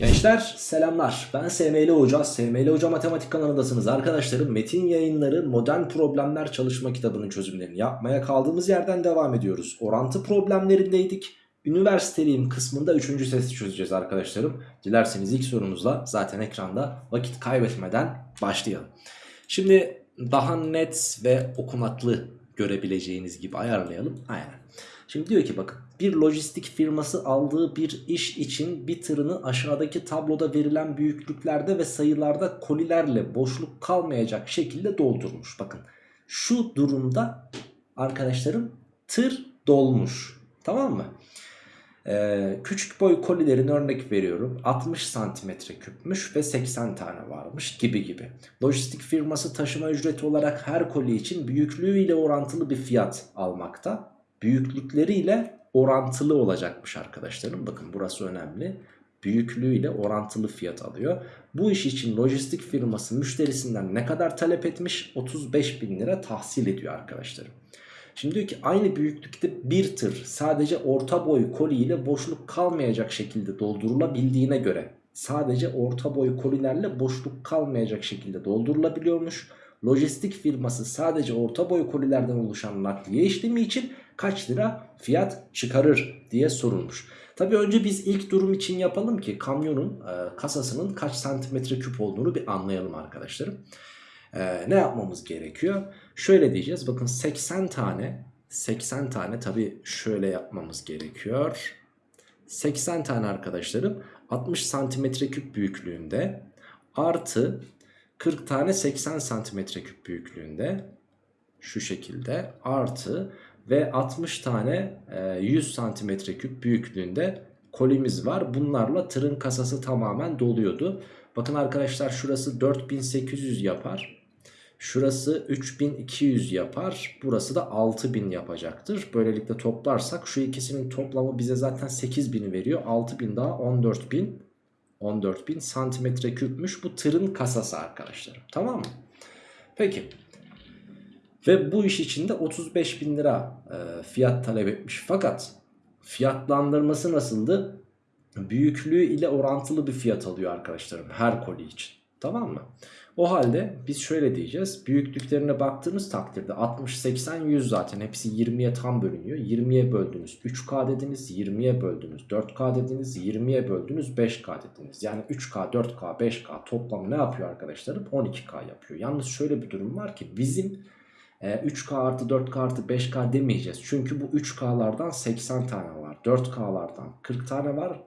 Gençler selamlar. Ben SML Hoca. SML Hoca Matematik kanalındasınız arkadaşlarım Metin yayınları modern problemler çalışma kitabının çözümlerini yapmaya kaldığımız yerden devam ediyoruz. Orantı problemlerindeydik. Üniversiteliyim kısmında 3. sesi çözeceğiz arkadaşlarım. Dilerseniz ilk sorumuzla zaten ekranda vakit kaybetmeden başlayalım. Şimdi daha net ve okunaklı görebileceğiniz gibi ayarlayalım. Aynen. Şimdi diyor ki bakın bir lojistik firması aldığı bir iş için bir tırını aşağıdaki tabloda verilen büyüklüklerde ve sayılarda kolilerle boşluk kalmayacak şekilde doldurmuş. Bakın şu durumda arkadaşlarım tır dolmuş tamam mı? Ee, küçük boy kolilerin örnek veriyorum 60 santimetre küpmüş ve 80 tane varmış gibi gibi. Lojistik firması taşıma ücreti olarak her koli için büyüklüğüyle orantılı bir fiyat almakta büyüklükleriyle orantılı olacakmış arkadaşlarım. Bakın burası önemli. Büyüklüğüyle orantılı fiyat alıyor. Bu iş için lojistik firması müşterisinden ne kadar talep etmiş? 35 bin lira tahsil ediyor arkadaşlarım. Şimdi diyor ki aynı büyüklükte bir tır sadece orta boy koli ile boşluk kalmayacak şekilde doldurulabildiğine göre sadece orta boy kolilerle boşluk kalmayacak şekilde doldurulabiliyormuş. Lojistik firması sadece orta boy kolilerden oluşan nakliye işlemi için kaç lira fiyat çıkarır diye sorulmuş. Tabi önce biz ilk durum için yapalım ki kamyonun e, kasasının kaç santimetre küp olduğunu bir anlayalım arkadaşlarım. E, ne yapmamız gerekiyor? Şöyle diyeceğiz bakın 80 tane 80 tane tabi şöyle yapmamız gerekiyor. 80 tane arkadaşlarım 60 santimetre küp büyüklüğünde artı 40 tane 80 santimetre küp büyüklüğünde şu şekilde artı ve 60 tane 100 santimetre küp büyüklüğünde kolimiz var. Bunlarla tırın kasası tamamen doluyordu. Bakın arkadaşlar şurası 4800 yapar. Şurası 3200 yapar. Burası da 6000 yapacaktır. Böylelikle toplarsak şu ikisinin toplamı bize zaten 8000'i veriyor. 6000 daha 14000 14000 santimetre küpmüş bu tırın kasası arkadaşlarım. Tamam mı? Peki. Ve bu iş için de 35 bin lira e, fiyat talep etmiş. Fakat fiyatlandırması nasıldı? Büyüklüğü ile orantılı bir fiyat alıyor arkadaşlarım her koli için. Tamam mı? O halde biz şöyle diyeceğiz. Büyüklüklerine baktığımız takdirde 60, 80, 100 zaten hepsi 20'ye tam bölünüyor. 20'ye böldünüz 3K dediniz, 20'ye böldünüz 4K dediniz, 20'ye böldünüz 5K dediniz. Yani 3K, 4K, 5K toplamı ne yapıyor arkadaşlarım? 12K yapıyor. Yalnız şöyle bir durum var ki bizim 3K e, artı 4K artı 5K demeyeceğiz. Çünkü bu 3K'lardan 80 tane var. 4K'lardan 40 tane var.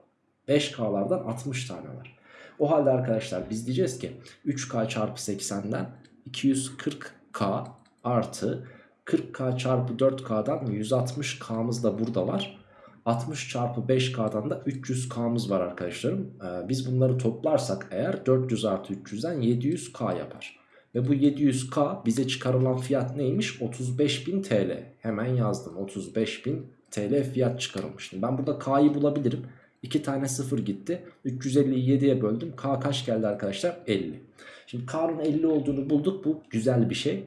5K'lardan 60 tane var. O halde arkadaşlar biz diyeceğiz ki 3K çarpı 80'den 240K artı 40K çarpı 4K'dan 160K'mız da burada var. 60 çarpı 5K'dan da 300K'mız var arkadaşlarım. Ee, biz bunları toplarsak eğer 400 artı 300'den 700K yapar. Ve bu 700K bize çıkarılan fiyat neymiş? 35.000 TL. Hemen yazdım 35.000 TL fiyat çıkarılmış. Ben burada K'yı bulabilirim. 2 tane 0 gitti. 350'yi 7'ye böldüm. K kaç geldi arkadaşlar? 50. Şimdi K'nın 50 olduğunu bulduk. Bu güzel bir şey.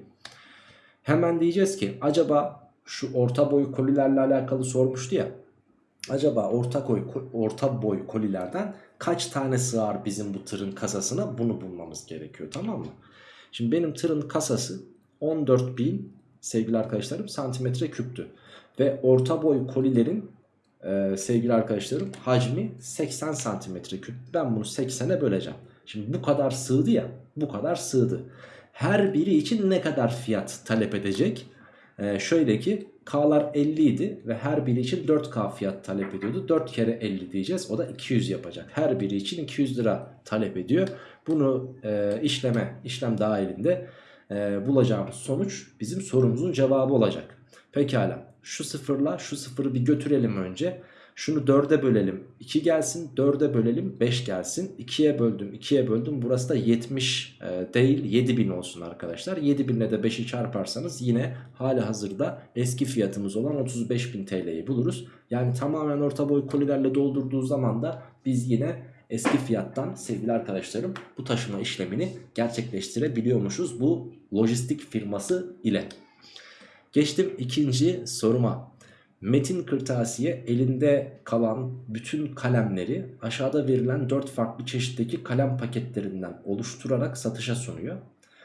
Hemen diyeceğiz ki acaba şu orta boy kolilerle alakalı sormuştu ya. Acaba orta boy, orta boy kolilerden kaç tane sığar bizim bu tırın kasasına? Bunu bulmamız gerekiyor tamam mı? Şimdi benim tırın kasası 14.000 sevgili arkadaşlarım santimetre küptü. Ve orta boy kolilerin e, sevgili arkadaşlarım hacmi 80 santimetre küp. Ben bunu 80'e böleceğim. Şimdi bu kadar sığdı ya bu kadar sığdı. Her biri için ne kadar fiyat talep edecek? Ee, şöyle ki K'lar 50 idi ve her biri için 4K fiyat talep ediyordu. 4 kere 50 diyeceğiz. O da 200 yapacak. Her biri için 200 lira talep ediyor. Bunu e, işleme, işlem dahilinde e, bulacağımız sonuç bizim sorumuzun cevabı olacak. Pekala şu sıfırla şu sıfırı bir götürelim önce. Şunu 4'e bölelim 2 gelsin 4'e bölelim 5 gelsin 2'ye böldüm 2'ye böldüm burası da 70 e, değil 7000 olsun arkadaşlar 7000 ile de 5'i çarparsanız yine hali hazırda eski fiyatımız olan 35.000 TL'yi buluruz. Yani tamamen orta boy kolilerle doldurduğu zaman da biz yine eski fiyattan sevgili arkadaşlarım bu taşıma işlemini gerçekleştirebiliyormuşuz bu lojistik firması ile. Geçtim ikinci soruma. Metin Kırtasiye elinde kalan bütün kalemleri aşağıda verilen 4 farklı çeşitteki kalem paketlerinden oluşturarak satışa sunuyor.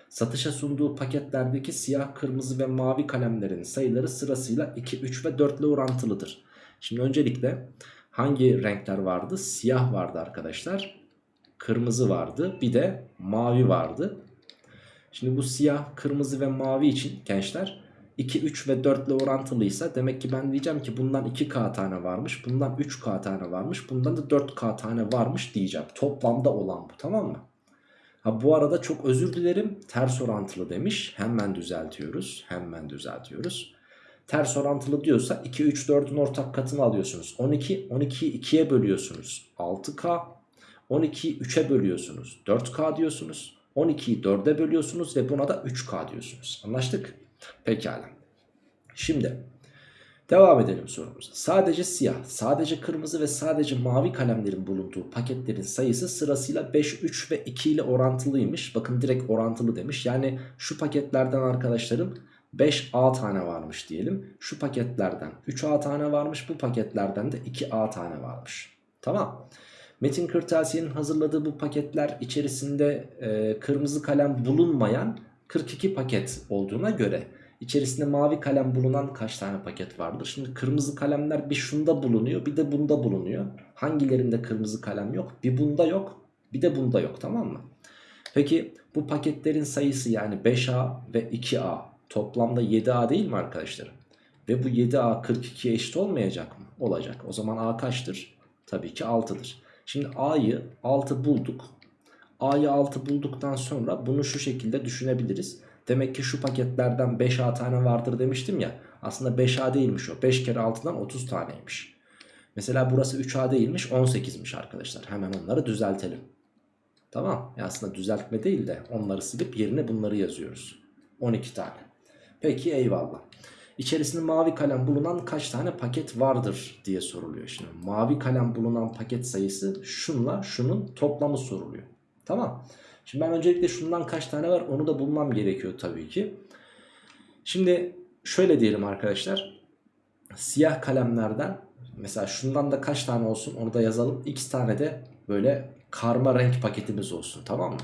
Satışa sunduğu paketlerdeki siyah, kırmızı ve mavi kalemlerin sayıları sırasıyla 2, 3 ve 4 ile orantılıdır. Şimdi öncelikle hangi renkler vardı? Siyah vardı arkadaşlar. Kırmızı vardı. Bir de mavi vardı. Şimdi bu siyah, kırmızı ve mavi için gençler 2, 3 ve 4 ile orantılıysa demek ki ben diyeceğim ki bundan 2K tane varmış. Bundan 3K tane varmış. Bundan da 4K tane varmış diyeceğim. Toplamda olan bu tamam mı? Ha bu arada çok özür dilerim ters orantılı demiş. Hemen düzeltiyoruz. Hemen düzeltiyoruz. Ters orantılı diyorsa 2, 3, 4'ün ortak katını alıyorsunuz. 12, 12'yi 2'ye bölüyorsunuz. 6K. 12'yi 3'e bölüyorsunuz. 4K diyorsunuz. 12'yi 4'e bölüyorsunuz ve buna da 3K diyorsunuz. Anlaştık? Pekala. Şimdi devam edelim sorumuza. Sadece siyah, sadece kırmızı ve sadece mavi kalemlerin bulunduğu paketlerin sayısı sırasıyla 5, 3 ve 2 ile orantılıymış. Bakın direkt orantılı demiş. Yani şu paketlerden arkadaşlarım 5A tane varmış diyelim. Şu paketlerden 3A tane varmış. Bu paketlerden de 2A tane varmış. Tamam. Metin Kırtasiye'nin hazırladığı bu paketler içerisinde e, kırmızı kalem bulunmayan 42 paket olduğuna göre içerisinde mavi kalem bulunan kaç tane paket vardır? Şimdi kırmızı kalemler bir şunda bulunuyor bir de bunda bulunuyor. Hangilerinde kırmızı kalem yok? Bir bunda yok bir de bunda yok tamam mı? Peki bu paketlerin sayısı yani 5A ve 2A toplamda 7A değil mi arkadaşlarım? Ve bu 7A 42'ye eşit olmayacak mı? Olacak. O zaman A kaçtır? Tabii ki 6'dır. Şimdi A'yı 6 bulduk. A'yı 6 bulduktan sonra bunu şu şekilde düşünebiliriz. Demek ki şu paketlerden 5A tane vardır demiştim ya. Aslında 5A değilmiş o. 5 kere 6'dan 30 taneymiş. Mesela burası 3A değilmiş 18'miş arkadaşlar. Hemen onları düzeltelim. Tamam. Ya aslında düzeltme değil de onları silip yerine bunları yazıyoruz. 12 tane. Peki eyvallah. İçerisinde mavi kalem bulunan kaç tane paket vardır diye soruluyor. Şimdi mavi kalem bulunan paket sayısı şunla şunun toplamı soruluyor. Tamam. Şimdi ben öncelikle şundan kaç tane var onu da bulmam gerekiyor tabii ki. Şimdi şöyle diyelim arkadaşlar. Siyah kalemlerden mesela şundan da kaç tane olsun onu da yazalım. X tane de böyle karma renk paketimiz olsun tamam mı?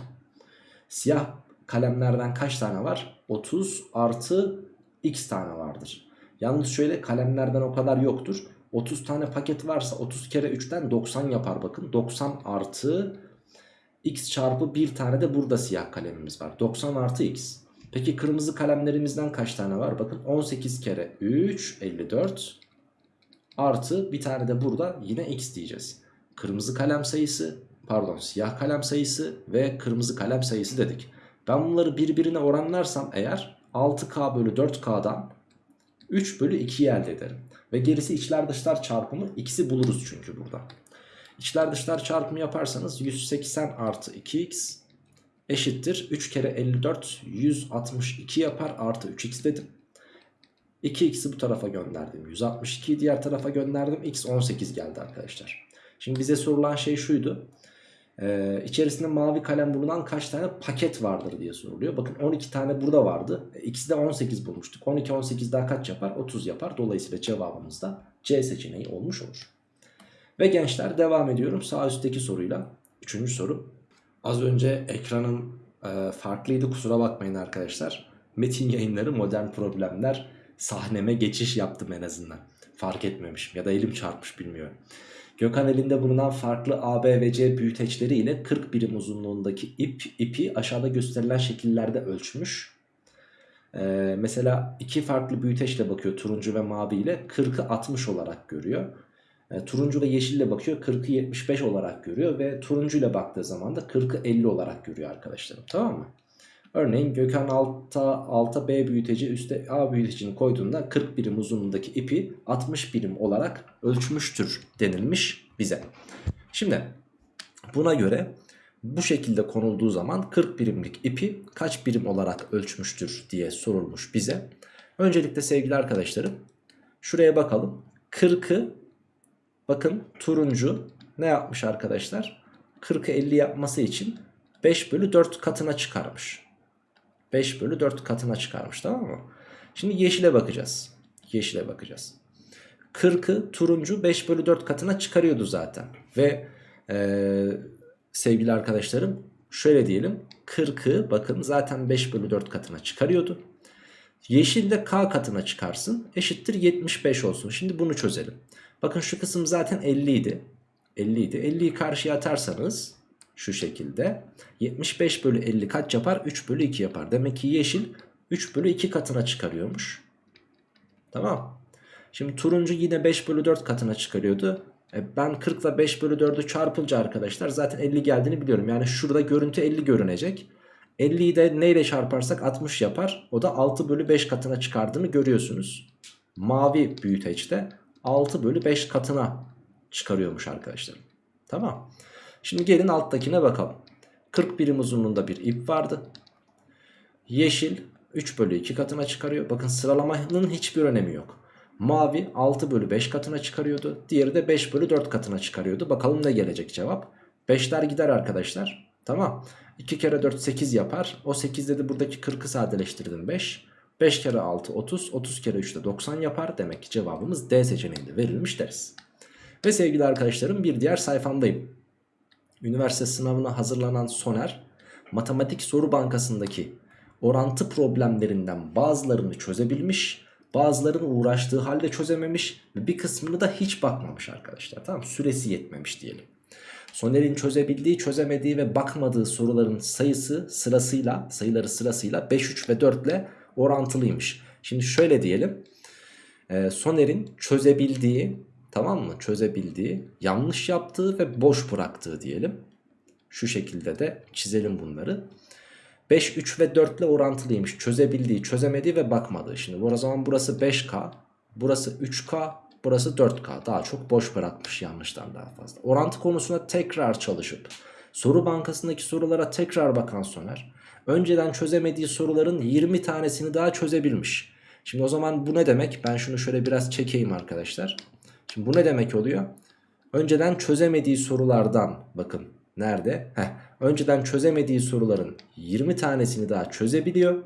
Siyah kalemlerden kaç tane var? 30 artı x tane vardır. Yalnız şöyle kalemlerden o kadar yoktur. 30 tane paket varsa 30 kere 3'ten 90 yapar bakın. 90 artı x çarpı bir tane de burada siyah kalemimiz var. 90 artı x. Peki kırmızı kalemlerimizden kaç tane var? Bakın 18 kere 3 54 artı bir tane de burada yine x diyeceğiz. Kırmızı kalem sayısı pardon siyah kalem sayısı ve kırmızı kalem sayısı dedik. Ben bunları birbirine oranlarsam eğer 6K bölü 4K'dan 3 bölü 2'yi elde ederim. Ve gerisi içler dışlar çarpımı ikisi buluruz çünkü burada. İçler dışlar çarpımı yaparsanız 180 artı 2x eşittir. 3 kere 54 162 yapar artı 3x dedim. 2x'i bu tarafa gönderdim. 162'yi diğer tarafa gönderdim. x 18 geldi arkadaşlar. Şimdi bize sorulan şey şuydu. Ee, içerisinde mavi kalem bulunan kaç tane paket vardır diye soruluyor. Bakın 12 tane burada vardı. E, de 18 bulmuştuk. 12 18 daha kaç yapar? 30 yapar. Dolayısıyla cevabımız da C seçeneği olmuş olur. Ve gençler devam ediyorum sağ üstteki soruyla. Üçüncü soru. Az önce ekranım e, farklıydı kusura bakmayın arkadaşlar. Metin yayınları modern problemler sahneme geçiş yaptım en azından. Fark etmemişim ya da elim çarpmış bilmiyorum. Gökhan elinde bulunan farklı A, B ve C büyüteçleri ile 40 birim uzunluğundaki ip ipi aşağıda gösterilen şekillerde ölçmüş. Ee, mesela iki farklı büyüteçle bakıyor turuncu ve mavi ile 40'ı 60 olarak görüyor. Ee, turuncu ve yeşille bakıyor 40'ı 75 olarak görüyor ve turuncu ile baktığı zaman da 40'ı 50 olarak görüyor arkadaşlarım tamam mı? Örneğin Gökhan alta, alta B büyüteci üstte A büyütecini koyduğunda 40 birim uzunluğundaki ipi 60 birim olarak ölçmüştür denilmiş bize. Şimdi buna göre bu şekilde konulduğu zaman 40 birimlik ipi kaç birim olarak ölçmüştür diye sorulmuş bize. Öncelikle sevgili arkadaşlarım şuraya bakalım. 40'ı bakın turuncu ne yapmış arkadaşlar? 40'ı 50 yapması için 5 bölü 4 katına çıkarmış. 5 bölü 4 katına çıkarmış tamam mı? Şimdi yeşile bakacağız. Yeşile bakacağız. 40'ı turuncu 5 bölü 4 katına çıkarıyordu zaten. Ve ee, sevgili arkadaşlarım şöyle diyelim 40'ı bakın zaten 5 bölü 4 katına çıkarıyordu. Yeşil de k katına çıkarsın eşittir 75 olsun. Şimdi bunu çözelim. Bakın şu kısım zaten 50 idi. 50 idi. 50'yi karşıya atarsanız şu şekilde 75 bölü 50 kaç yapar? 3 bölü 2 yapar. Demek ki yeşil 3 bölü 2 katına çıkarıyormuş. Tamam. Şimdi turuncu yine 5 bölü 4 katına çıkarıyordu. E ben 40 ile 5 bölü 4'ü çarpınca arkadaşlar zaten 50 geldiğini biliyorum. Yani şurada görüntü 50 görünecek. 50'yi de neyle çarparsak 60 yapar. O da 6 bölü 5 katına çıkardığını görüyorsunuz. Mavi büyüteçte 6 bölü 5 katına çıkarıyormuş arkadaşlar. Tamam. Şimdi gelin alttakine bakalım. 40 birim uzunluğunda bir ip vardı. Yeşil 3 bölü 2 katına çıkarıyor. Bakın sıralamanın hiçbir önemi yok. Mavi 6 bölü 5 katına çıkarıyordu. Diğeri de 5 bölü 4 katına çıkarıyordu. Bakalım ne gelecek cevap. 5'ler gider arkadaşlar. Tamam. 2 kere 4 8 yapar. O 8 dedi buradaki 40'ı sadeleştirdim 5. 5 kere 6 30. 30 kere 3 de 90 yapar. Demek ki cevabımız D seçeneğinde verilmiş deriz. Ve sevgili arkadaşlarım bir diğer sayfamdayım. Üniversite sınavına hazırlanan Soner matematik soru bankasındaki orantı problemlerinden bazılarını çözebilmiş Bazılarını uğraştığı halde çözememiş ve bir kısmını da hiç bakmamış arkadaşlar. Tamam Süresi yetmemiş diyelim. Soner'in çözebildiği, çözemediği ve bakmadığı soruların sayısı sırasıyla, sayıları sırasıyla 5, 3 ve 4 ile orantılıymış. Şimdi şöyle diyelim. E, Soner'in çözebildiği, tamam mı? Çözebildiği, yanlış yaptığı ve boş bıraktığı diyelim. Şu şekilde de çizelim bunları. 5, 3 ve 4 ile orantılıymış. Çözebildiği, çözemediği ve bakmadığı. Şimdi o zaman burası 5K, burası 3K, burası 4K. Daha çok boş bırakmış yanlıştan daha fazla. Orantı konusuna tekrar çalışıp soru bankasındaki sorulara tekrar bakan Soner önceden çözemediği soruların 20 tanesini daha çözebilmiş. Şimdi o zaman bu ne demek? Ben şunu şöyle biraz çekeyim arkadaşlar. Şimdi bu ne demek oluyor? Önceden çözemediği sorulardan bakın nerede? Heh, önceden çözemediği soruların 20 tanesini daha çözebiliyor.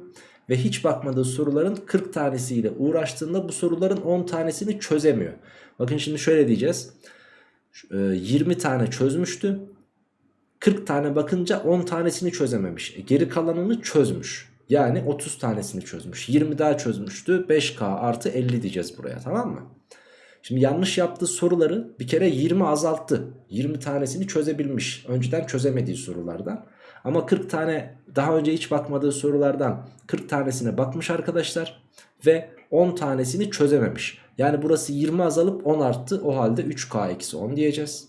Ve hiç bakmadığı soruların 40 tanesiyle uğraştığında bu soruların 10 tanesini çözemiyor. Bakın şimdi şöyle diyeceğiz. 20 e, tane çözmüştü. 40 tane bakınca 10 tanesini çözememiş. E geri kalanını çözmüş. Yani 30 tanesini çözmüş. 20 daha çözmüştü. 5K artı 50 diyeceğiz buraya tamam mı? Şimdi yanlış yaptığı soruları bir kere 20 azalttı. 20 tanesini çözebilmiş. Önceden çözemediği sorulardan. Ama 40 tane daha önce hiç bakmadığı sorulardan 40 tanesine bakmış arkadaşlar. Ve 10 tanesini çözememiş. Yani burası 20 azalıp 10 arttı. O halde 3K-10 diyeceğiz.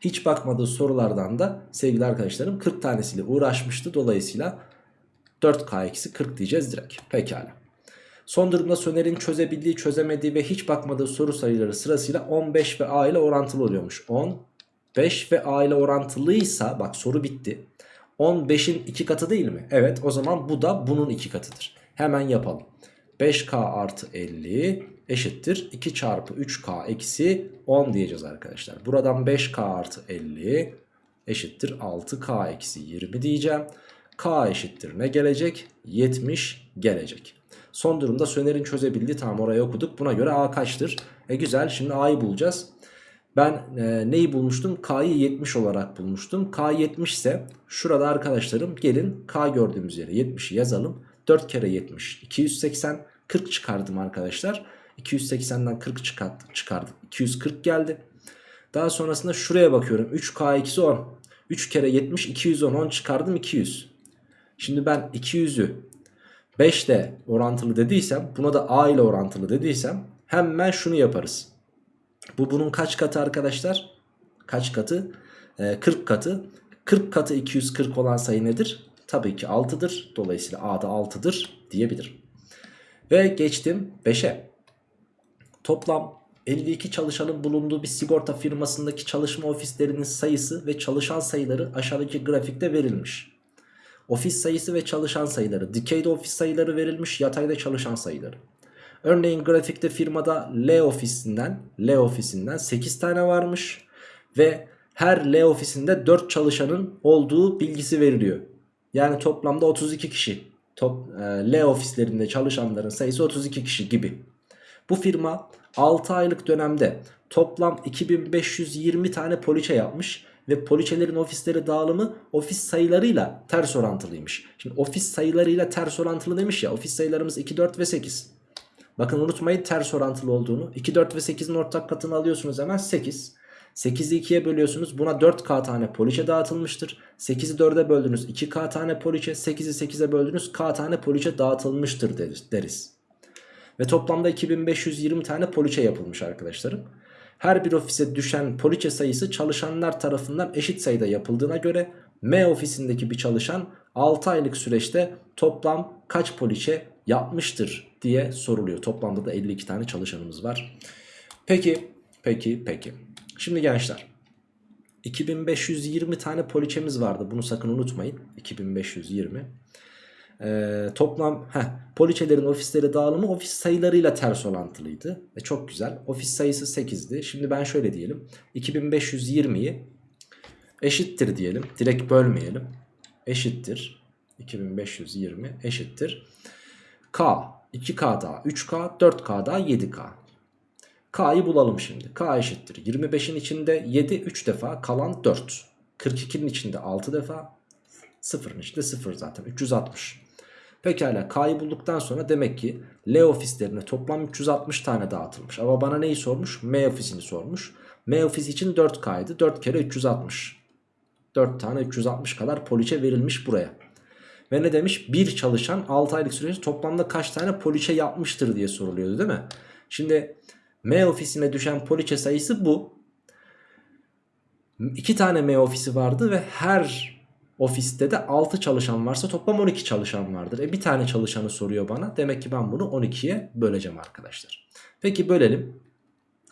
Hiç bakmadığı sorulardan da sevgili arkadaşlarım 40 tanesiyle uğraşmıştı. Dolayısıyla 4K-40 diyeceğiz direkt. Pekala. Son durumda Soner'in çözebildiği, çözemediği ve hiç bakmadığı soru sayıları sırasıyla 15 ve A ile orantılı oluyormuş. 10, 5 ve A ile orantılıysa bak soru bitti. 15'in 2 katı değil mi? Evet o zaman bu da bunun 2 katıdır. Hemen yapalım. 5K artı 50 eşittir 2 çarpı 3K eksi 10 diyeceğiz arkadaşlar. Buradan 5K artı 50 eşittir 6K eksi 20 diyeceğim. K eşittir ne gelecek? 70 gelecek. Son durumda Söner'in çözebildiği tamam orayı okuduk. Buna göre A kaçtır? E güzel şimdi A'yı bulacağız. Ben e, neyi bulmuştum? K'yı 70 olarak bulmuştum. K 70 ise şurada arkadaşlarım gelin K gördüğümüz yere 70'i yazalım. 4 kere 70 280 40 çıkardım arkadaşlar. 280'den 40 çıkarttım, çıkardım. 240 geldi. Daha sonrasında şuraya bakıyorum. 3K eksi 10. 3 kere 70 210 10 çıkardım 200. Şimdi ben 200'ü 5 ile orantılı dediysem buna da A ile orantılı dediysem hemen şunu yaparız. Bu bunun kaç katı arkadaşlar? Kaç katı? Ee, 40 katı. 40 katı 240 olan sayı nedir? Tabii ki 6'dır. Dolayısıyla A da 6'dır diyebilirim. Ve geçtim 5'e. Toplam 52 çalışanın bulunduğu bir sigorta firmasındaki çalışma ofislerinin sayısı ve çalışan sayıları aşağıdaki grafikte verilmiş. Ofis sayısı ve çalışan sayıları. Dikeyde ofis sayıları verilmiş. Yatayda çalışan sayıları. Örneğin grafikte firmada L ofisinden L ofisinden 8 tane varmış. Ve her L ofisinde 4 çalışanın olduğu bilgisi veriliyor. Yani toplamda 32 kişi. Top, e, L ofislerinde çalışanların sayısı 32 kişi gibi. Bu firma 6 aylık dönemde toplam 2520 tane poliçe yapmış ve poliçelerin ofisleri dağılımı ofis sayılarıyla ters orantılıymış. Şimdi ofis sayılarıyla ters orantılı demiş ya ofis sayılarımız 2, 4 ve 8. Bakın unutmayın ters orantılı olduğunu. 2, 4 ve 8'in ortak katını alıyorsunuz hemen 8. 8'i 2'ye bölüyorsunuz. Buna 4K tane poliçe dağıtılmıştır. 8'i 4'e böldünüz 2K tane poliçe. 8'i 8'e böldünüz K tane poliçe dağıtılmıştır deriz. Ve toplamda 2520 tane poliçe yapılmış arkadaşlarım. Her bir ofise düşen poliçe sayısı çalışanlar tarafından eşit sayıda yapıldığına göre M ofisindeki bir çalışan 6 aylık süreçte toplam kaç poliçe yapmıştır diye soruluyor. Toplamda da 52 tane çalışanımız var. Peki, peki, peki. Şimdi gençler 2520 tane poliçemiz vardı. Bunu sakın unutmayın. 2520. Ee, toplam heh, poliçelerin ofisleri dağılımı ofis sayılarıyla ters orantılıydı. E, çok güzel. Ofis sayısı 8'di. Şimdi ben şöyle diyelim. 2520'yi eşittir diyelim. Direkt bölmeyelim. Eşittir. 2520 eşittir. K 2K daha 3K 4K daha 7K. K'yı bulalım şimdi. K eşittir. 25'in içinde 7 3 defa kalan 4. 42'nin içinde 6 defa. 0'ın içinde 0 zaten. 360. Pekala K'yı bulduktan sonra demek ki L ofislerine toplam 360 tane dağıtılmış. Ama bana neyi sormuş? M ofisini sormuş. M ofisi için 4K'ydı. 4 kere 360. 4 tane 360 kadar poliçe verilmiş buraya. Ve ne demiş? Bir çalışan 6 aylık süreçte toplamda kaç tane poliçe yapmıştır diye soruluyordu değil mi? Şimdi M ofisine düşen poliçe sayısı bu. 2 tane M ofisi vardı ve her ofiste de 6 çalışan varsa toplam 12 çalışan vardır. E bir tane çalışanı soruyor bana. Demek ki ben bunu 12'ye böleceğim arkadaşlar. Peki bölelim.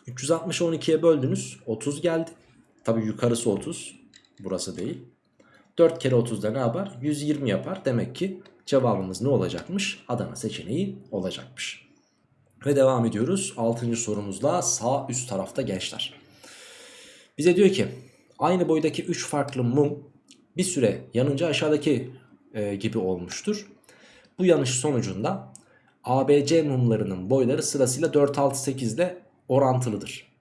360'ı 12'ye böldünüz. 30 geldi. Tabi yukarısı 30. Burası değil. 4 kere 30'da ne yapar? 120 yapar. Demek ki cevabımız ne olacakmış? Adana seçeneği olacakmış. Ve devam ediyoruz. 6. sorumuzla sağ üst tarafta gençler. Bize diyor ki aynı boydaki 3 farklı mum bir süre yanınca aşağıdaki e, gibi olmuştur. Bu yanış sonucunda ABC mumlarının boyları sırasıyla 4, 6, 8 ile orantılıdır.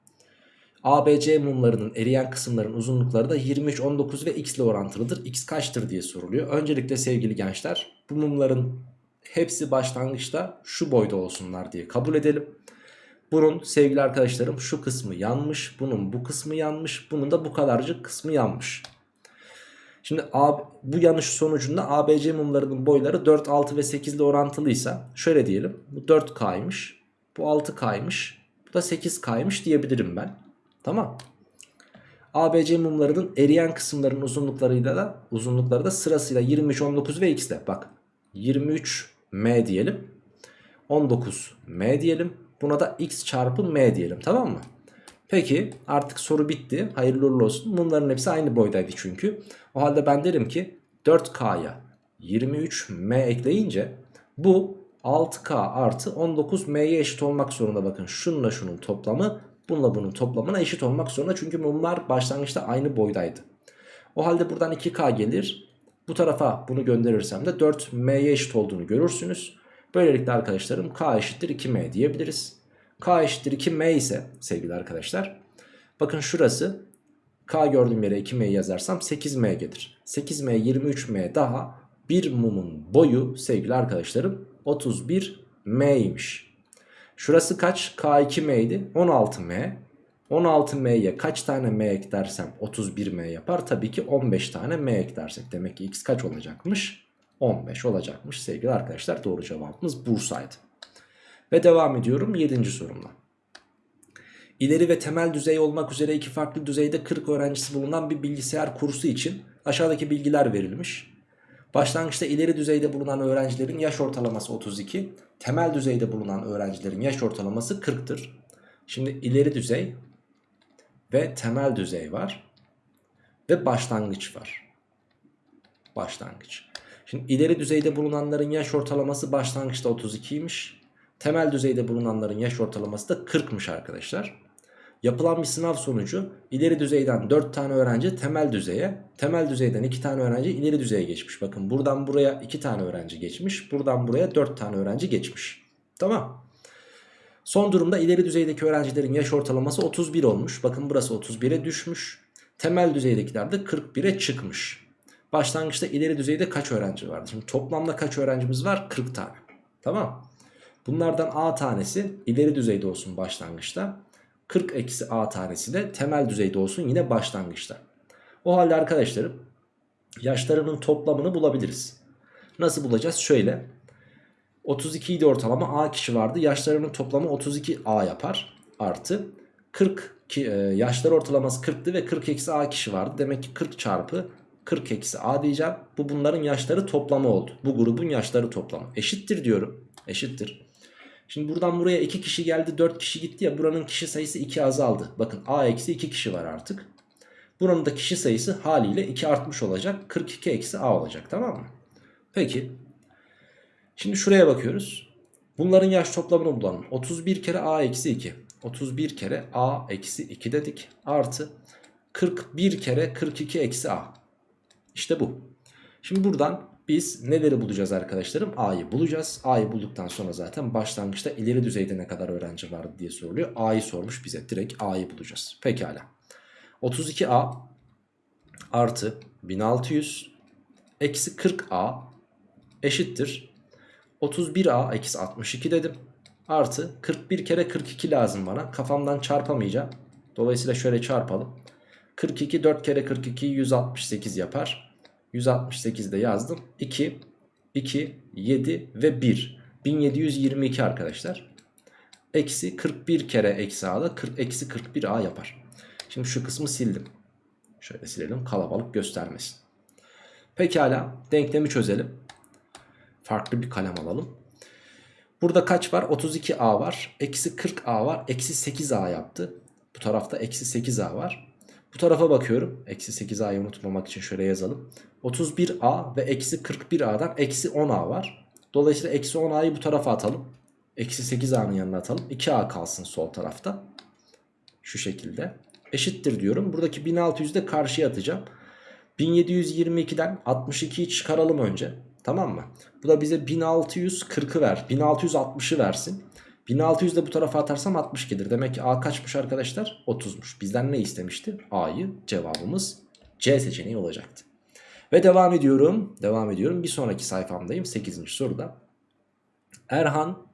ABC mumlarının eriyen kısımların uzunlukları da 23, 19 ve x ile orantılıdır. X kaçtır diye soruluyor. Öncelikle sevgili gençler bu mumların hepsi başlangıçta şu boyda olsunlar diye kabul edelim. Bunun sevgili arkadaşlarım şu kısmı yanmış, bunun bu kısmı yanmış, bunun da bu kadarcık kısmı yanmış. Şimdi A, bu yanış sonucunda ABC mumlarının boyları 4, 6 ve 8 ile orantılıysa şöyle diyelim. Bu 4K'ymış, bu 6K'ymış, bu da 8K'ymış diyebilirim ben. Tamam. ABC mumlarının eriyen kısımların uzunluklarıyla da uzunlukları da sırasıyla 23, 19 ve x'de. Bak 23 m diyelim. 19 m diyelim. Buna da x çarpı m diyelim tamam mı? Peki artık soru bitti. Hayırlı uğurlu olsun. Bunların hepsi aynı boydaydı çünkü. O halde ben derim ki 4K'ya 23M ekleyince bu 6K artı 19M'ye eşit olmak zorunda bakın. Şununla şunun toplamı bununla bunun toplamına eşit olmak zorunda. Çünkü mumlar başlangıçta aynı boydaydı. O halde buradan 2K gelir. Bu tarafa bunu gönderirsem de 4M'ye eşit olduğunu görürsünüz. Böylelikle arkadaşlarım K eşittir 2M diyebiliriz. K eşittir 2M ise sevgili arkadaşlar. Bakın şurası K gördüğüm yere 2M yazarsam 8M gelir. 8M 23M daha bir mumun boyu sevgili arkadaşlarım 31M'ymiş. Şurası kaç? K2M idi 16M. 16M'ye kaç tane M eklersem 31M yapar. Tabii ki 15 tane M eklersek. Demek ki X kaç olacakmış? 15 olacakmış sevgili arkadaşlar. Doğru cevabımız Bursa'ydı. Ve devam ediyorum 7. sorumla. İleri ve temel düzey olmak üzere iki farklı düzeyde 40 öğrencisi bulunan bir bilgisayar kursu için aşağıdaki bilgiler verilmiş. Başlangıçta ileri düzeyde bulunan öğrencilerin yaş ortalaması 32, temel düzeyde bulunan öğrencilerin yaş ortalaması 40'tır. Şimdi ileri düzey ve temel düzey var ve başlangıç var. Başlangıç. Şimdi ileri düzeyde bulunanların yaş ortalaması başlangıçta 32'ymiş. Temel düzeyde bulunanların yaş ortalaması da 40'mış arkadaşlar. Yapılan bir sınav sonucu ileri düzeyden 4 tane öğrenci temel düzeye, temel düzeyden 2 tane öğrenci ileri düzeye geçmiş. Bakın buradan buraya 2 tane öğrenci geçmiş, buradan buraya 4 tane öğrenci geçmiş. Tamam. Son durumda ileri düzeydeki öğrencilerin yaş ortalaması 31 olmuş. Bakın burası 31'e düşmüş. Temel düzeydekiler de 41'e çıkmış. Başlangıçta ileri düzeyde kaç öğrenci vardı? Şimdi toplamda kaç öğrencimiz var? 40 tane. Tamam. Bunlardan A tanesi ileri düzeyde olsun başlangıçta. 40 eksi A tanesi de temel düzeyde olsun yine başlangıçta. O halde arkadaşlarım yaşlarının toplamını bulabiliriz. Nasıl bulacağız? Şöyle. 32 idi ortalama A kişi vardı. Yaşlarının toplamı 32 A yapar. Artı 40 ki, e, yaşlar ortalaması 40'tı ve 40 eksi A kişi vardı. Demek ki 40 çarpı 40 eksi A diyeceğim. Bu bunların yaşları toplamı oldu. Bu grubun yaşları toplamı. Eşittir diyorum. Eşittir. Şimdi buradan buraya 2 kişi geldi 4 kişi gitti ya buranın kişi sayısı 2 azaldı. Bakın A eksi 2 kişi var artık. Buranın da kişi sayısı haliyle 2 artmış olacak. 42 eksi A olacak tamam mı? Peki. Şimdi şuraya bakıyoruz. Bunların yaş toplamını bulalım. 31 kere A eksi 2. 31 kere A eksi 2 dedik. Artı 41 kere 42 eksi A. İşte bu. Şimdi buradan biz neleri bulacağız arkadaşlarım? A'yı bulacağız. A'yı bulduktan sonra zaten başlangıçta ileri düzeyde ne kadar öğrenci vardı diye soruluyor. A'yı sormuş bize. Direkt A'yı bulacağız. Pekala. 32A artı 1600 eksi 40A eşittir. 31A eksi 62 dedim. Artı 41 kere 42 lazım bana. Kafamdan çarpamayacağım. Dolayısıyla şöyle çarpalım. 42 4 kere 42 168 yapar. 168 de yazdım. 2, 2, 7 ve 1. 1722 arkadaşlar. Eksi 41 kere eksi a da 40, eksi 41a yapar. Şimdi şu kısmı sildim. Şöyle silelim kalabalık göstermesin. Pekala denklemi çözelim. Farklı bir kalem alalım. Burada kaç var? 32a var. Eksi 40a var. Eksi 8a yaptı. Bu tarafta eksi 8a var. Bu tarafa bakıyorum. Eksi 8a'yı unutmamak için şöyle yazalım. 31a ve eksi 41a'dan eksi 10a var. Dolayısıyla eksi 10a'yı bu tarafa atalım. Eksi 8a'nın yanına atalım. 2a kalsın sol tarafta. Şu şekilde. Eşittir diyorum. Buradaki 1600'ü de karşıya atacağım. 1722'den 62'yi çıkaralım önce. Tamam mı? Bu da bize 1640'ı ver. 1660'ı versin. 1600 de bu tarafa atarsam 60 gelir. Demek ki A kaçmış arkadaşlar? 30'muş. Bizden ne istemişti? A'yı cevabımız C seçeneği olacaktı. Ve devam ediyorum. Devam ediyorum. Bir sonraki sayfamdayım. 8. soruda. Erhan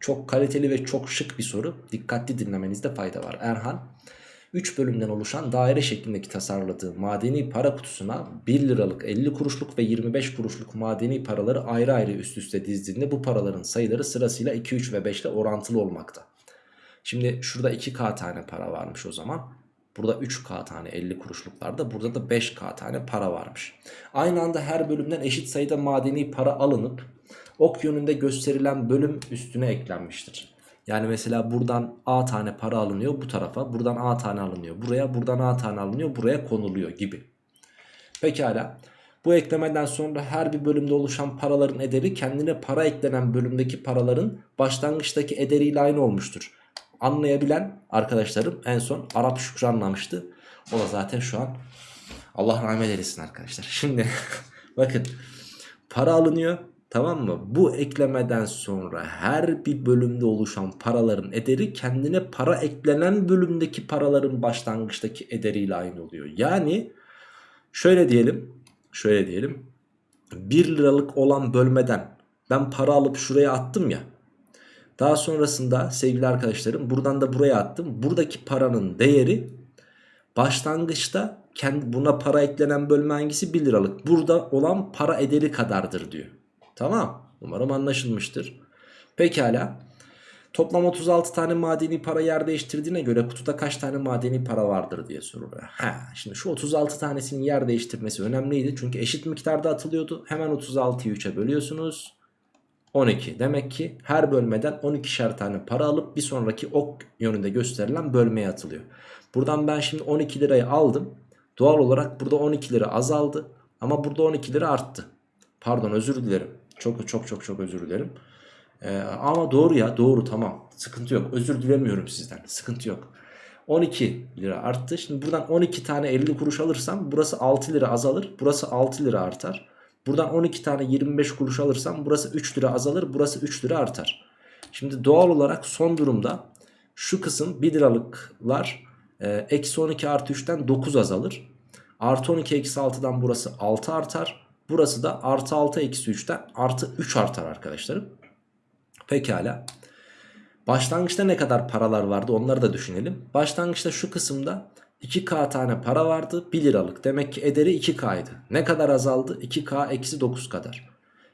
çok kaliteli ve çok şık bir soru. Dikkatli dinlemenizde fayda var. Erhan 3 bölümden oluşan daire şeklindeki tasarladığı madeni para kutusuna 1 liralık 50 kuruşluk ve 25 kuruşluk madeni paraları ayrı ayrı üst üste dizdiğinde bu paraların sayıları sırasıyla 2, 3 ve 5 ile orantılı olmakta. Şimdi şurada 2K tane para varmış o zaman. Burada 3K tane 50 kuruşluklarda burada da 5K tane para varmış. Aynı anda her bölümden eşit sayıda madeni para alınıp ok yönünde gösterilen bölüm üstüne eklenmiştir. Yani mesela buradan A tane para alınıyor bu tarafa. Buradan A tane alınıyor buraya. Buradan A tane alınıyor buraya konuluyor gibi. Pekala. Bu eklemeden sonra her bir bölümde oluşan paraların ederi kendine para eklenen bölümdeki paraların başlangıçtaki ederiyle aynı olmuştur. Anlayabilen arkadaşlarım en son Arap Şükrü anlamıştı. O da zaten şu an Allah rahmet eylesin arkadaşlar. Şimdi bakın para alınıyor Tamam mı? Bu eklemeden sonra her bir bölümde oluşan paraların ederi kendine para eklenen bölümdeki paraların başlangıçtaki ederiyle aynı oluyor. Yani şöyle diyelim, şöyle diyelim. 1 liralık olan bölmeden ben para alıp şuraya attım ya. Daha sonrasında sevgili arkadaşlarım buradan da buraya attım. Buradaki paranın değeri başlangıçta kendi buna para eklenen bölme hangisi 1 liralık. Burada olan para ederi kadardır diyor. Tamam. Umarım anlaşılmıştır. Pekala. Toplam 36 tane madeni para yer değiştirdiğine göre kutuda kaç tane madeni para vardır diye soruluyor. Ha, şimdi şu 36 tanesinin yer değiştirmesi önemliydi. Çünkü eşit miktarda atılıyordu. Hemen 36'yı 3'e bölüyorsunuz. 12. Demek ki her bölmeden 12'şer tane para alıp bir sonraki ok yönünde gösterilen bölmeye atılıyor. Buradan ben şimdi 12 lirayı aldım. Doğal olarak burada 12 lira azaldı. Ama burada 12 lira arttı. Pardon özür dilerim. Çok çok çok çok özür dilerim. Ee, ama doğru ya doğru tamam. Sıkıntı yok. Özür dilemiyorum sizden. Sıkıntı yok. 12 lira arttı. Şimdi buradan 12 tane 50 kuruş alırsam burası 6 lira azalır. Burası 6 lira artar. Buradan 12 tane 25 kuruş alırsam burası 3 lira azalır. Burası 3 lira artar. Şimdi doğal olarak son durumda şu kısım 1 liralıklar e, eksi 12 artı 3'ten 9 azalır. Artı 12 eksi 6'dan burası 6 artar. Burası da artı 6 eksi 3'ten artı 3 artar arkadaşlarım. Pekala. Başlangıçta ne kadar paralar vardı onları da düşünelim. Başlangıçta şu kısımda 2K tane para vardı 1 liralık. Demek ki ederi 2K'ydı. Ne kadar azaldı? 2K eksi 9 kadar.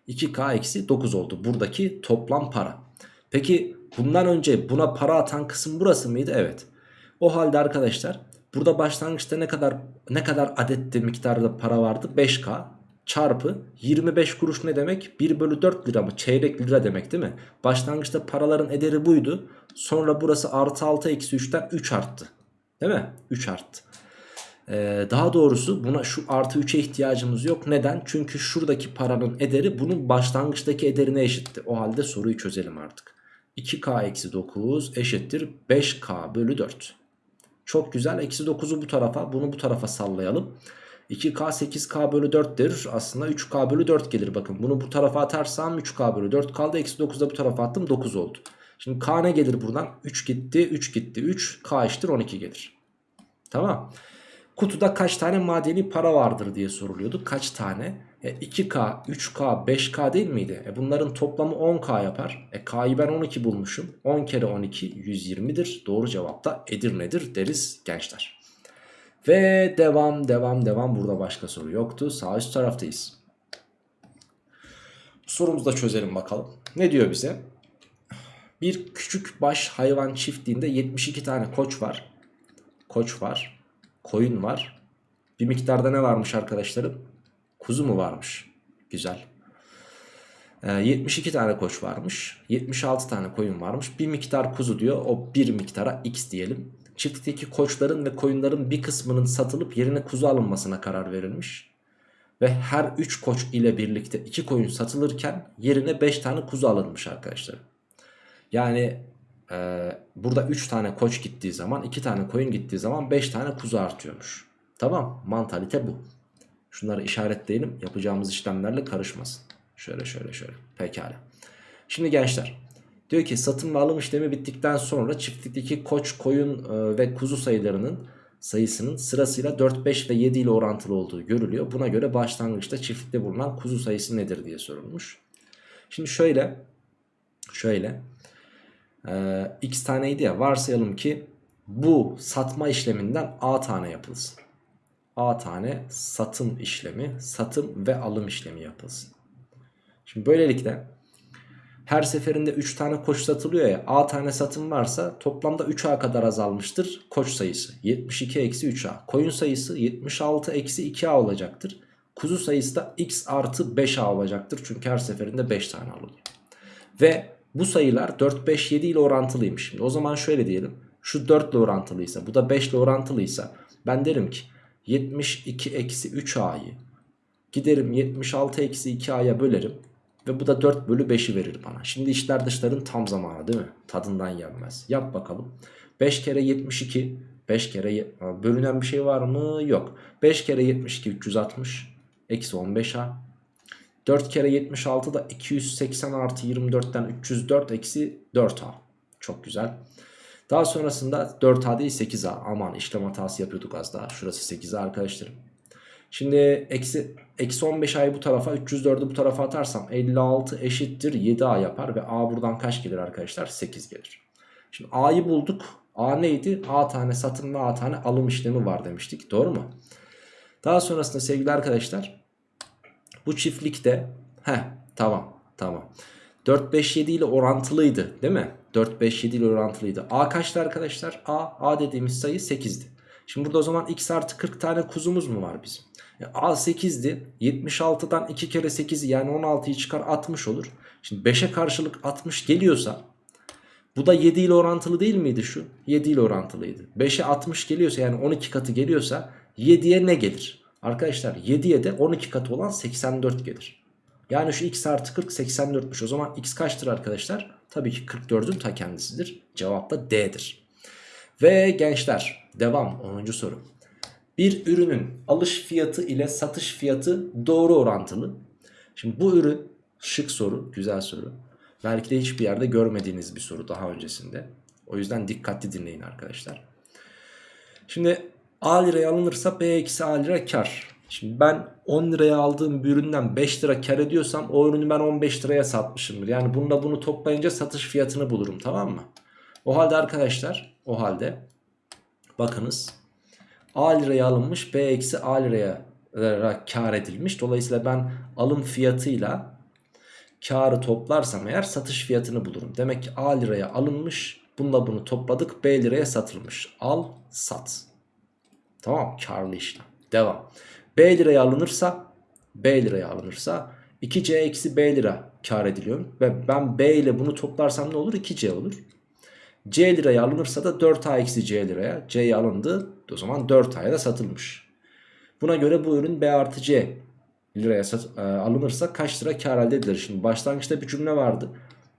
2K eksi 9 oldu buradaki toplam para. Peki bundan önce buna para atan kısım burası mıydı? Evet. O halde arkadaşlar burada başlangıçta ne kadar ne kadar adette miktarda para vardı? 5K çarpı 25 kuruş ne demek? 1 bölü 4 lira mı? Çeyrek lira demek değil mi? Başlangıçta paraların ederi buydu. Sonra burası artı 6 eksi 3'ten 3 arttı. Değil mi? 3 arttı. Ee, daha doğrusu buna şu artı 3'e ihtiyacımız yok. Neden? Çünkü şuradaki paranın ederi bunun başlangıçtaki ederine eşitti. O halde soruyu çözelim artık. 2K eksi 9 eşittir 5K bölü 4. Çok güzel. Eksi 9'u bu tarafa bunu bu tarafa sallayalım. 2K 8K bölü 4 der. Aslında 3K bölü 4 gelir. Bakın bunu bu tarafa atarsam 3K bölü 4 kaldı. Eksi 9'u da bu tarafa attım 9 oldu. Şimdi K ne gelir buradan? 3 gitti 3 gitti 3 K eşittir 12 gelir. Tamam. Kutuda kaç tane madeni para vardır diye soruluyordu. Kaç tane? E 2K, 3K, 5K değil miydi? E bunların toplamı 10K yapar. E K'yı ben 12 bulmuşum. 10 kere 12 120'dir. Doğru cevap da Edirne'dir deriz gençler. Ve devam devam devam burada başka soru yoktu. Sağ üst taraftayız. Sorumuzu da çözelim bakalım. Ne diyor bize? Bir küçük baş hayvan çiftliğinde 72 tane koç var. Koç var. Koyun var. Bir miktarda ne varmış arkadaşlarım? Kuzu mu varmış? Güzel. Ee, 72 tane koç varmış. 76 tane koyun varmış. Bir miktar kuzu diyor. O bir miktara x diyelim. Çiftlikteki koçların ve koyunların bir kısmının satılıp yerine kuzu alınmasına karar verilmiş. Ve her 3 koç ile birlikte 2 koyun satılırken yerine 5 tane kuzu alınmış arkadaşlar. Yani e, burada 3 tane koç gittiği zaman 2 tane koyun gittiği zaman 5 tane kuzu artıyormuş. Tamam mantalite bu. Şunları işaretleyelim yapacağımız işlemlerle karışmasın. Şöyle şöyle şöyle pekala. Şimdi gençler diyor ki satın ve alım işlemi bittikten sonra çiftlikteki koç, koyun e, ve kuzu sayılarının sayısının sırasıyla 4, 5 ve 7 ile orantılı olduğu görülüyor. Buna göre başlangıçta çiftlikte bulunan kuzu sayısı nedir diye sorulmuş. Şimdi şöyle şöyle e, x taneydi ya varsayalım ki bu satma işleminden a tane yapılsın. A tane satım işlemi, satım ve alım işlemi yapılsın. Şimdi böylelikle her seferinde 3 tane koç satılıyor ya A tane satım varsa toplamda 3A kadar azalmıştır koç sayısı. 72 eksi 3A. Koyun sayısı 76 eksi 2A olacaktır. Kuzu sayısı da x artı 5A olacaktır. Çünkü her seferinde 5 tane alınıyor. Ve bu sayılar 4, 5, 7 ile orantılıymış. Şimdi o zaman şöyle diyelim. Şu 4 ile orantılıysa bu da 5 ile orantılıysa ben derim ki 72 eksi 3a'yı giderim 76 eksi 2a'ya bölerim. Ve bu da 4 bölü 5'i verir bana. Şimdi işler dışların tam zamanı değil mi? Tadından yenmez. Yap bakalım. 5 kere 72. 5 kere bölünen bir şey var mı? Yok. 5 kere 72 360. Eksi 15a. 4 kere 76 da 280 artı 24'ten 304 eksi 4a. Çok güzel. Daha sonrasında 4a değil 8a. Aman işlem hatası yapıyorduk az daha. Şurası 8a arkadaşlarım. Şimdi eksi, eksi 15 a'yı bu tarafa 304'ü bu tarafa atarsam 56 eşittir 7a yapar. Ve a buradan kaç gelir arkadaşlar? 8 gelir. Şimdi a'yı bulduk. a neydi? a tane satın ve a tane alım işlemi var demiştik. Doğru mu? Daha sonrasında sevgili arkadaşlar bu çiftlikte he tamam tamam 4 5 7 ile orantılıydı değil mi? 4 5 7 ile orantılıydı. A kaçtı arkadaşlar? A A dediğimiz sayı 8'di. Şimdi burada o zaman x artı 40 tane kuzumuz mu var bizim? E, A 8'di. 76'dan 2 kere 8'i yani 16'yı çıkar 60 olur. Şimdi 5'e karşılık 60 geliyorsa bu da 7 ile orantılı değil miydi şu? 7 ile orantılıydı. 5'e 60 geliyorsa yani 12 katı geliyorsa 7'ye ne gelir? Arkadaşlar 7'ye de 12 katı olan 84 gelir. Yani şu x artı 40 84'müş. O zaman x kaçtır arkadaşlar? Tabii ki 44'ün ta kendisidir. Cevap da D'dir. Ve gençler devam 10. soru. Bir ürünün alış fiyatı ile satış fiyatı doğru orantılı. Şimdi bu ürün şık soru güzel soru. Belki de hiçbir yerde görmediğiniz bir soru daha öncesinde. O yüzden dikkatli dinleyin arkadaşlar. Şimdi A liraya alınırsa B eksi A lira kar. Şimdi ben 10 liraya aldığım bir üründen 5 lira kar ediyorsam o ürünü ben 15 liraya satmışımdır. Yani bununla bunu toplayınca satış fiyatını bulurum tamam mı? O halde arkadaşlar o halde bakınız A liraya alınmış B eksi A liraya lira kar edilmiş. Dolayısıyla ben alım fiyatıyla karı toplarsam eğer satış fiyatını bulurum. Demek ki A liraya alınmış bununla bunu topladık B liraya satılmış. Al sat. Tamam karlı işlem. Devam. B liraya alınırsa B liraya alınırsa 2C eksi B lira kar ediliyor. Ve ben B ile bunu toplarsam ne olur? 2C olur. C liraya alınırsa da 4A eksi C liraya. C'ye alındı. O zaman 4A'ya da satılmış. Buna göre bu ürün B artı C liraya sat, e, alınırsa kaç lira kar elde edilir? Şimdi başlangıçta bir cümle vardı.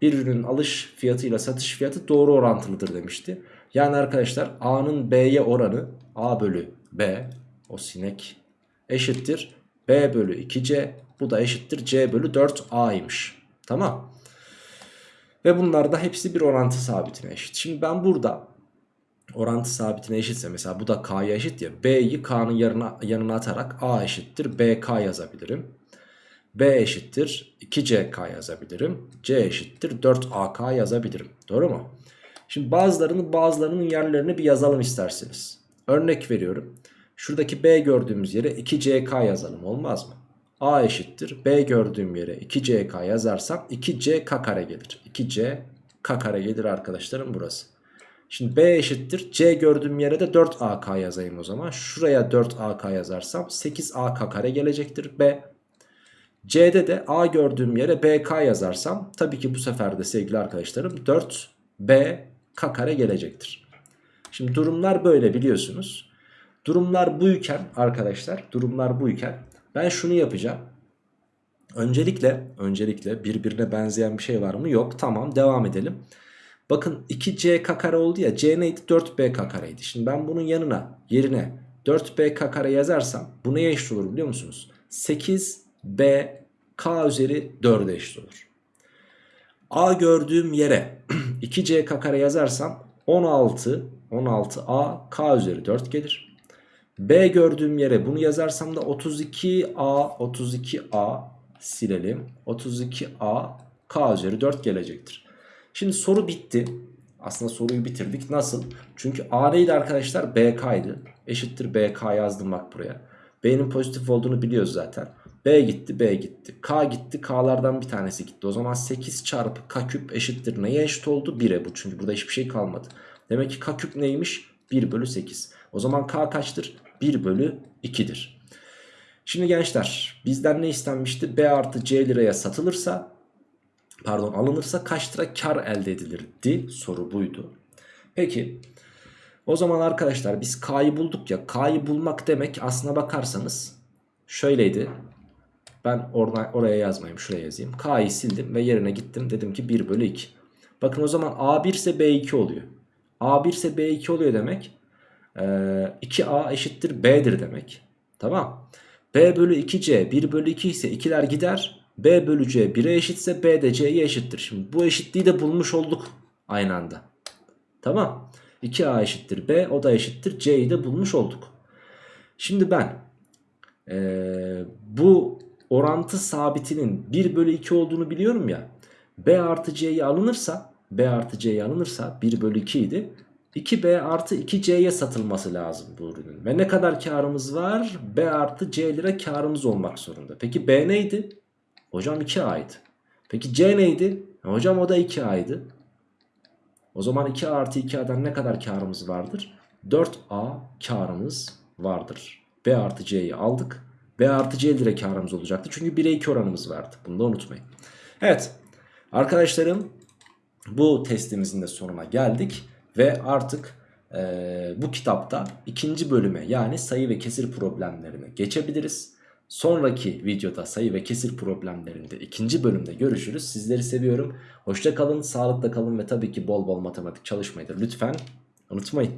Bir ürünün alış fiyatıyla satış fiyatı doğru orantılıdır demişti. Yani arkadaşlar A'nın B'ye oranı A bölü B o sinek eşittir B bölü 2C bu da eşittir C bölü 4A'ymış. Tamam. Ve bunlar da hepsi bir orantı sabitine eşit. Şimdi ben burada orantı sabitine eşitse mesela bu da K'ya eşit ya B'yi K'nın yanına, yanına atarak A eşittir BK yazabilirim. B eşittir 2CK yazabilirim. C eşittir 4AK yazabilirim. Doğru mu? Şimdi bazılarını bazılarının yerlerini bir yazalım isterseniz. Örnek veriyorum. Şuradaki B gördüğümüz yere 2CK yazalım olmaz mı? A eşittir. B gördüğüm yere 2CK yazarsam 2C k kare gelir. 2C k kare gelir arkadaşlarım burası. Şimdi B eşittir. C gördüğüm yere de 4AK yazayım o zaman. Şuraya 4AK yazarsam 8AK kare gelecektir. B. C'de de A gördüğüm yere BK yazarsam tabii ki bu sefer de sevgili arkadaşlarım 4B k kare gelecektir. Şimdi durumlar böyle biliyorsunuz. Durumlar buyken arkadaşlar durumlar buyken ben şunu yapacağım. Öncelikle öncelikle birbirine benzeyen bir şey var mı? Yok. Tamam devam edelim. Bakın 2c k kare oldu ya. c neydi? 4b k kareydi. Şimdi ben bunun yanına yerine 4b k kare yazarsam bu neye eşit olur biliyor musunuz? 8b k üzeri 4'e eşit olur. a gördüğüm yere 2c k kare yazarsam 16 16a k üzeri 4 gelir. B gördüğüm yere bunu yazarsam da 32A 32A silelim. 32A K üzeri 4 gelecektir. Şimdi soru bitti. Aslında soruyu bitirdik. Nasıl? Çünkü A neydi arkadaşlar? BK'ydı. Eşittir BK yazdım bak buraya. B'nin pozitif olduğunu biliyoruz zaten. B gitti B gitti. K gitti K'lardan bir tanesi gitti. O zaman 8 çarpı K küp eşittir. Neye eşit oldu? 1'e bu. Çünkü burada hiçbir şey kalmadı. Demek ki K küp neymiş? 1 bölü 8. O zaman K kaçtır? 1 bölü 2'dir. Şimdi gençler bizden ne istenmişti? B artı C liraya satılırsa pardon alınırsa kaç lira kar elde edilirdi? Soru buydu. Peki o zaman arkadaşlar biz K'yı bulduk ya. K'yı bulmak demek aslına bakarsanız şöyleydi. Ben orada, oraya yazmayayım şuraya yazayım. K'yı sildim ve yerine gittim. Dedim ki 1 bölü 2. Bakın o zaman A1 ise B2 oluyor. A1 ise B2 oluyor demek. 2A eşittir B'dir demek. Tamam. B bölü 2C 1 bölü 2 ise 2'ler gider. B bölü C 1'e eşitse B de C'ye eşittir. Şimdi bu eşitliği de bulmuş olduk aynı anda. Tamam. 2A eşittir B o da eşittir C'yi de bulmuş olduk. Şimdi ben ee, bu orantı sabitinin 1 bölü 2 olduğunu biliyorum ya. B artı C'yi alınırsa B artı C'yi alınırsa 1 bölü 2 idi. 2B artı 2C'ye satılması lazım bu ürünün. Ve ne kadar karımız var? B artı C lira karımız olmak zorunda. Peki B neydi? Hocam 2A'ydı. Peki C neydi? Hocam o da 2A'ydı. O zaman 2A artı 2A'dan ne kadar karımız vardır? 4A karımız vardır. B artı C'yi aldık. B artı C lira karımız olacaktı. Çünkü 1'e 2 oranımız vardı. Bunu da unutmayın. Evet. Arkadaşlarım bu testimizin de sonuna geldik. Ve artık e, bu kitapta ikinci bölüme yani sayı ve kesir problemlerine geçebiliriz. Sonraki videoda sayı ve kesir problemlerinde ikinci bölümde görüşürüz. Sizleri seviyorum. Hoşça kalın, sağlıkla kalın ve tabii ki bol bol matematik çalışmayı da lütfen unutmayın.